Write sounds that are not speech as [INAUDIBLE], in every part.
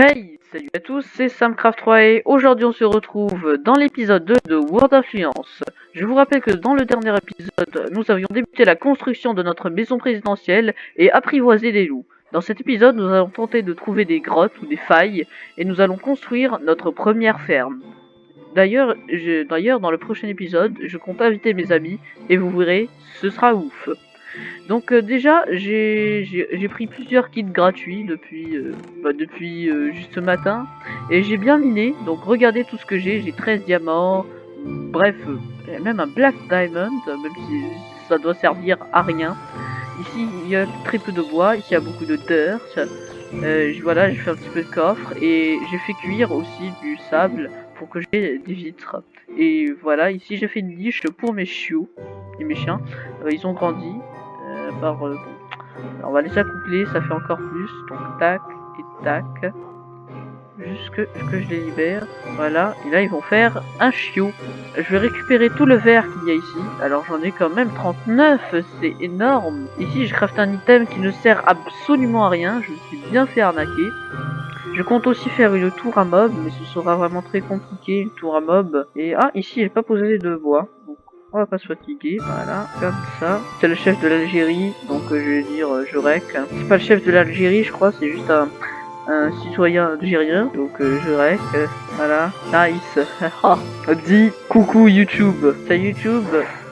Hey Salut à tous, c'est Samcraft3 et aujourd'hui on se retrouve dans l'épisode 2 de World Influence. Je vous rappelle que dans le dernier épisode, nous avions débuté la construction de notre maison présidentielle et apprivoisé les loups. Dans cet épisode, nous allons tenter de trouver des grottes ou des failles et nous allons construire notre première ferme. D'ailleurs, d'ailleurs dans le prochain épisode, je compte inviter mes amis et vous verrez, ce sera ouf. Donc euh, déjà, j'ai pris plusieurs kits gratuits depuis, euh, bah, euh, juste ce matin. Et j'ai bien miné, donc regardez tout ce que j'ai. J'ai 13 diamants, bref, même un Black Diamond, même si ça doit servir à rien. Ici, il y a très peu de bois, ici il y a beaucoup de dirt. voilà, j'ai fait un petit peu de coffre et j'ai fait cuire aussi du sable pour que j'ai des vitres. Et voilà, ici j'ai fait une niche pour mes chiots et mes chiens. ils ont grandi, par... Euh, on va les accoupler, ça fait encore plus. Donc tac et tac. Jusque que je les libère. Voilà. Et là, ils vont faire un chiot. Je vais récupérer tout le verre qu'il y a ici. Alors, j'en ai quand même 39. C'est énorme. Ici, je craft un item qui ne sert absolument à rien. Je me suis bien fait arnaquer. Je compte aussi faire une tour à mob, mais ce sera vraiment très compliqué, une tour à mob. Et ah, ici, j'ai pas posé de bois. On va pas se fatiguer, voilà, comme ça. C'est le chef de l'Algérie, donc euh, je vais dire euh, Jurek. C'est pas le chef de l'Algérie, je crois, c'est juste un, citoyen algérien. Donc euh, Jurek, voilà, nice. [LAUGHS] Dis coucou YouTube. C'est YouTube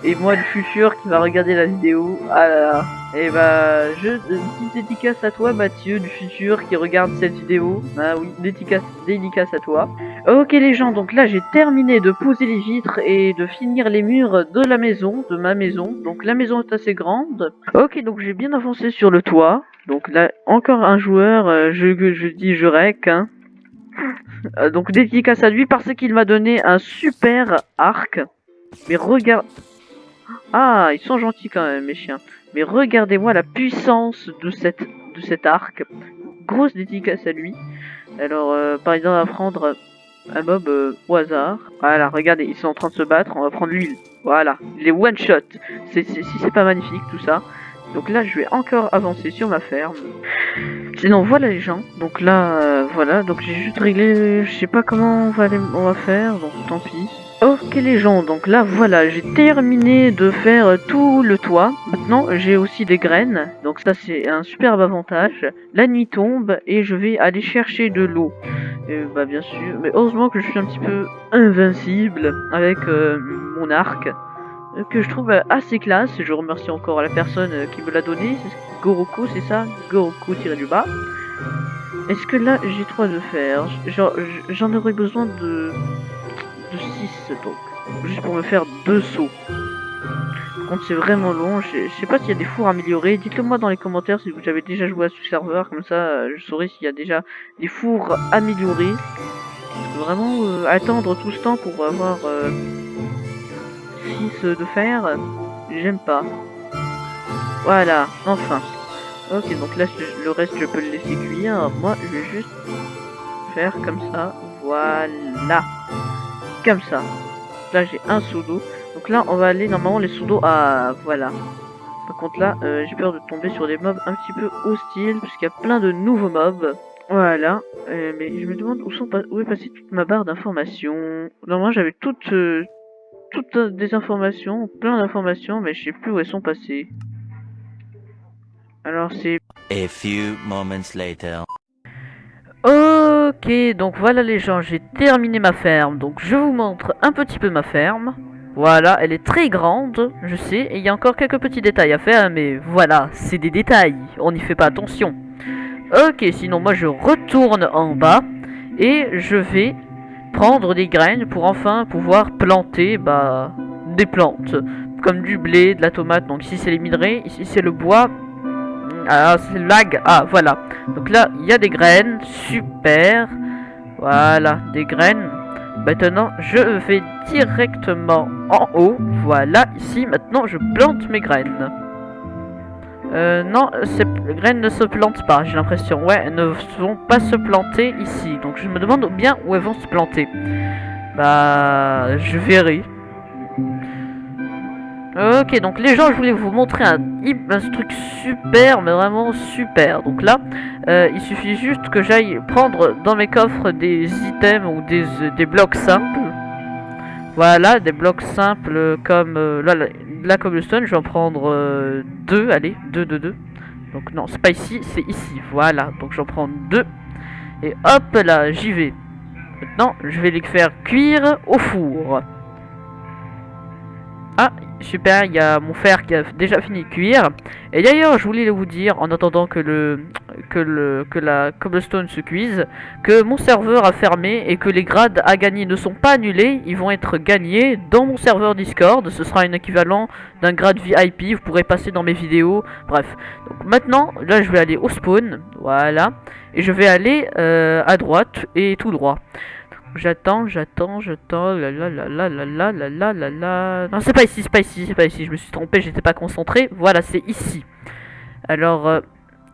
et moi le futur qui va regarder la vidéo. Ah là là. Et bah, je, une petite dédicace à toi Mathieu du futur qui regarde cette vidéo. Ah oui, dédicace, dédicace à toi. Ok les gens, donc là j'ai terminé de poser les vitres et de finir les murs de la maison, de ma maison. Donc la maison est assez grande. Ok, donc j'ai bien avancé sur le toit. Donc là, encore un joueur, euh, je, je dis je rec. Hein. Euh, donc dédicace à lui parce qu'il m'a donné un super arc. Mais regarde... Ah, ils sont gentils quand même mes chiens. Mais regardez-moi la puissance de, cette, de cet arc. Grosse dédicace à lui. Alors, euh, par exemple, on va prendre un mob euh, au hasard. Voilà, regardez, ils sont en train de se battre, on va prendre l'huile. Voilà, les one shot. Si c'est pas magnifique tout ça. Donc là, je vais encore avancer sur ma ferme. Sinon, voilà les gens. Donc là, euh, voilà. Donc j'ai juste réglé. Je sais pas comment on va, on va faire. Donc tant pis. Ok les gens, donc là voilà, j'ai terminé de faire tout le toit. Maintenant j'ai aussi des graines, donc ça c'est un superbe avantage. La nuit tombe et je vais aller chercher de l'eau. Bah bien sûr, mais heureusement que je suis un petit peu invincible avec euh, mon arc. Euh, que je trouve assez classe. Je remercie encore la personne euh, qui me l'a donné. Goroku, c'est ça? Goroku tiré du bas. Est-ce que là j'ai trop de fer? J'en aurais besoin de de 6 donc. Juste pour me faire deux sauts. Par contre c'est vraiment long, je sais pas s'il y a des fours améliorés. Dites-le moi dans les commentaires si vous avez déjà joué à ce serveur, comme ça je saurai s'il y a déjà des fours améliorés. Vraiment euh, attendre tout ce temps pour avoir 6 euh, de fer, j'aime pas. Voilà, enfin. Ok, donc là le reste je peux le laisser cuire. Moi je vais juste faire comme ça. Voilà comme ça. Là, j'ai un sous. Donc là, on va aller normalement les sous à... Voilà. Par contre là, euh, j'ai peur de tomber sur des mobs un petit peu hostiles, puisqu'il y a plein de nouveaux mobs. Voilà. Euh, mais je me demande où, sont où est passée toute ma barre d'informations. Normalement, j'avais toutes, euh, toutes des informations, plein d'informations, mais je sais plus où elles sont passées. Alors c'est... A few moments later. Ok, donc voilà les gens, j'ai terminé ma ferme. Donc je vous montre un petit peu ma ferme. Voilà, elle est très grande, je sais, et il y a encore quelques petits détails à faire, mais voilà, c'est des détails, on n'y fait pas attention. Ok, sinon moi je retourne en bas, et je vais prendre des graines pour enfin pouvoir planter bah, des plantes, comme du blé, de la tomate, donc ici c'est les minerais, ici c'est le bois, ah, c'est lag. Ah, voilà. Donc là, il y a des graines. Super. Voilà, des graines. Maintenant, je vais directement en haut. Voilà, ici, maintenant, je plante mes graines. Euh, non, ces graines ne se plantent pas, j'ai l'impression. Ouais, elles ne vont pas se planter ici. Donc, je me demande bien où elles vont se planter. Bah, je verrai. Ok, donc les gens, je voulais vous montrer un, un truc super, mais vraiment super. Donc là, euh, il suffit juste que j'aille prendre dans mes coffres des items ou des, des blocs simples. Voilà, des blocs simples comme euh, là, la, la cobblestone, je vais en prendre euh, deux, allez, deux, deux, deux. Donc non, c'est pas ici, c'est ici, voilà. Donc j'en prends deux. Et hop là, j'y vais. Maintenant, je vais les faire cuire au four. Ah, super, il y a mon fer qui a déjà fini de cuire. Et d'ailleurs, je voulais vous dire, en attendant que le que le que la cobblestone se cuise, que mon serveur a fermé et que les grades à gagner ne sont pas annulés, ils vont être gagnés dans mon serveur Discord. Ce sera un équivalent d'un grade VIP. Vous pourrez passer dans mes vidéos. Bref. Donc maintenant, là, je vais aller au spawn, voilà, et je vais aller euh, à droite et tout droit. J'attends, j'attends, j'attends, la la la la la la la la la. Non, c'est pas ici, c'est pas ici, c'est pas ici, je me suis trompé, j'étais pas concentré. Voilà, c'est ici. Alors, euh,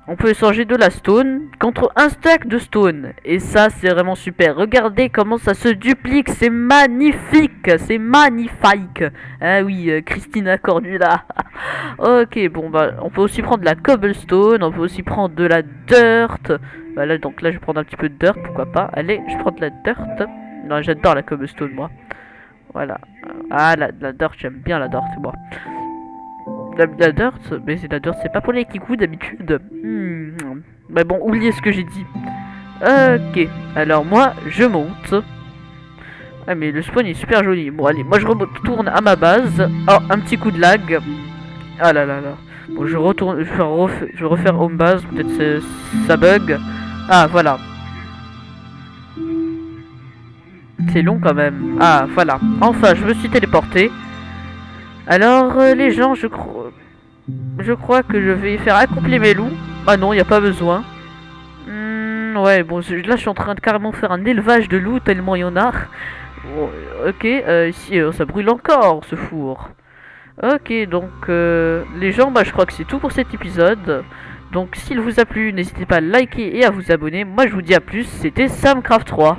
on peut échanger de la stone contre un stack de stone. Et ça, c'est vraiment super. Regardez comment ça se duplique, c'est magnifique, c'est magnifique. Ah oui, euh, Christina Cordula. [LAUGHS] ok, bon, bah, on peut aussi prendre de la cobblestone, on peut aussi prendre de la dirt. Voilà, donc là, je vais prendre un petit peu de dirt, pourquoi pas. Allez, je prends de la dirt. Non, j'adore la cobblestone, moi. Voilà. Ah, la, dirt, j'aime bien la dirt, moi. La, la dirt, mais c'est la dirt, c'est pas pour les kikous d'habitude. Hmm. Mais bon, oubliez ce que j'ai dit. Ok, alors moi, je monte. Ah, mais le spawn est super joli. Bon, allez, moi je retourne à ma base. Oh, un petit coup de lag. Ah là là là. Bon, je retourne, je vais refaire, home base, peut-être ça bug. Ah, voilà. C'est long quand même. Ah, voilà. Enfin, je me suis téléporté. Alors, euh, les gens, je crois... Je crois que je vais faire accoupler mes loups. Ah non, il n'y a pas besoin. Hmm, ouais, bon, là, je suis en train de carrément faire un élevage de loups, tellement il y en a. Ok, euh, ici, euh, ça brûle encore, ce four. Ok, donc, euh, les gens, bah, je crois que c'est tout pour cet épisode. Donc, s'il vous a plu, n'hésitez pas à liker et à vous abonner. Moi, je vous dis à plus. C'était Samcraft 3.